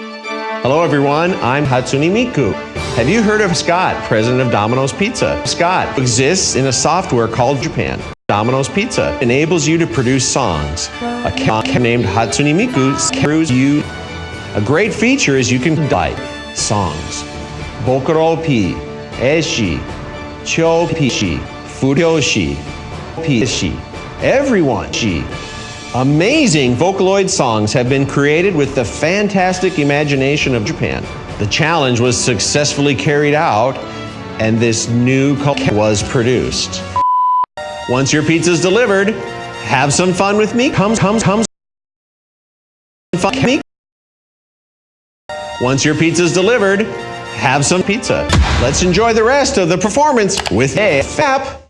Hello, everyone. I'm Hatsune Miku. Have you heard of Scott, president of Domino's Pizza? Scott exists in a software called Japan. Domino's Pizza enables you to produce songs. A cat named Hatsune Miku screws you. A great feature is you can write songs. Vocalo P, eshi, cho pishi, furyoshi, pishi. Everyone, she. Amazing Vocaloid songs have been created with the fantastic imagination of Japan. The challenge was successfully carried out and this new culture was produced. Once your pizza's delivered, have some fun with me. Comes, comes, comes. Fun me. Once your pizza's delivered, have some pizza. Let's enjoy the rest of the performance with a FAP.